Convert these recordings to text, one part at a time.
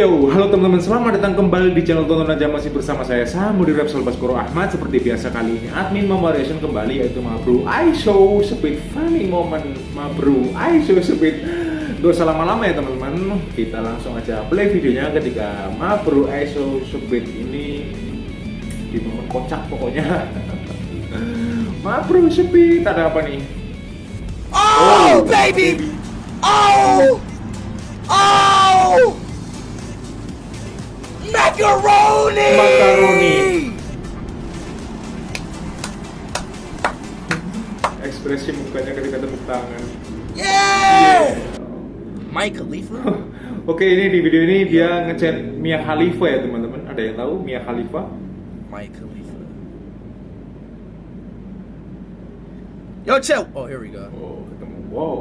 Yo, halo teman-teman, selamat datang kembali di channel Tonton Aja Masih bersama saya Samudi Repsol Baskoro Ahmad Seperti biasa kali ini, admin memvariation kembali yaitu Mabru I show speed funny moment Mabru I show speed Gak usah lama-lama ya teman-teman Kita langsung aja play videonya ketika Mabru I show speed ini Di momen kocak pokoknya Mabru speed, ada apa nih? Oh, baby! Oh! Oh! Macaroni! Macaroni. Ekspresi mukanya ketika tepuk tangan Yeah! Mike Khalifa? Oke ini di video ini dia ngechat Mia Khalifa ya teman-teman Ada yang tahu Mia Khalifa? Mike Khalifa. Yo, chill. Oh, here we go. Oh ketemu Wow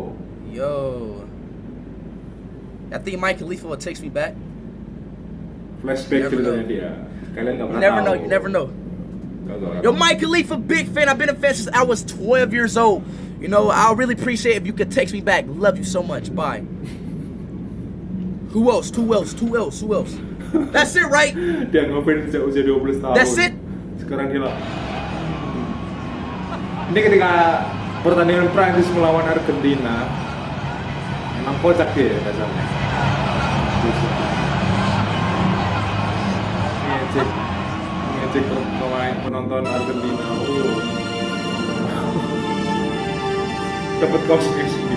Yo. I think Mike Khalifa will text me back. Flashback Never ceritanya know. dia Kalian nggak You never know. You oh. never know. Nggak tahu. Yo, Mike Khalifa, big fan. I've been a fan since I was 12 years old. You know, I'll really appreciate if you could text me back. Love you so much. Bye. Who else? Who else? Who else? Who else? That's it, right? Dia ngefans sejak usia 12 tahun That's it? Sekarang dia lah Ini ketika pertandingan Prancis melawan Argentina Emang kocak dia ya dasarnya Ngecek. Ngecek pemain penonton Argentina. Oh. Dapat kaos sih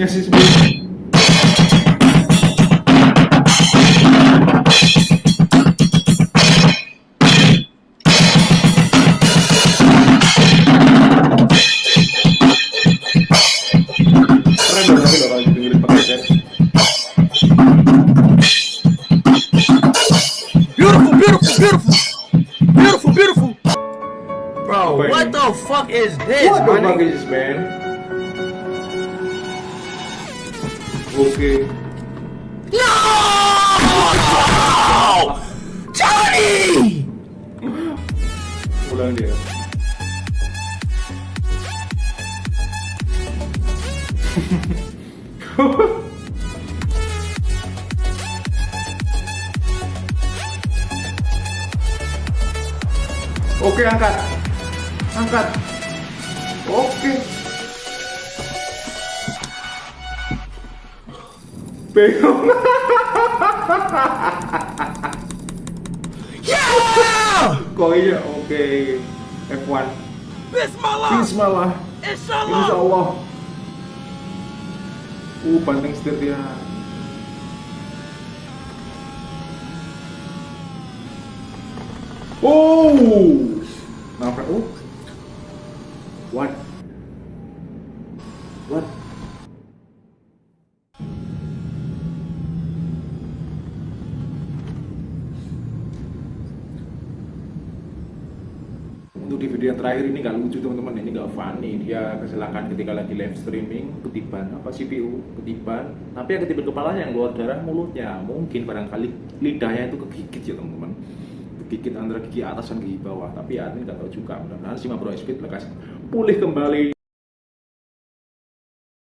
pakai headset. Beautiful, beautiful, beautiful. Beautiful, beautiful. Bro, Wait. what the fuck is this, What my the fuck is this, man? Oke. No! Johnny! Ulang dia. Oke, angkat. Angkat. Oke. Bingung. Yeah! Kok iya? Oke. F1. Bismillah! Bismillah. Inshallah! Insya Allah. Uh, banting setir dia. Oh, nabrak. Oh, what? What? Untuk di video yang terakhir ini nggak lucu teman-teman, ini nggak funny. Dia kecelakaan ketika lagi live streaming, ketiban apa CPU, ketiban. Tapi yang ketiban kepalanya yang keluar darah mulutnya. Mungkin barangkali lidahnya itu kegigit ya teman-teman. Kegigit antara gigi atas dan gigi bawah. Tapi ya ini nggak tahu juga. Mudah-mudahan si Mabro Speed lekas pulih kembali.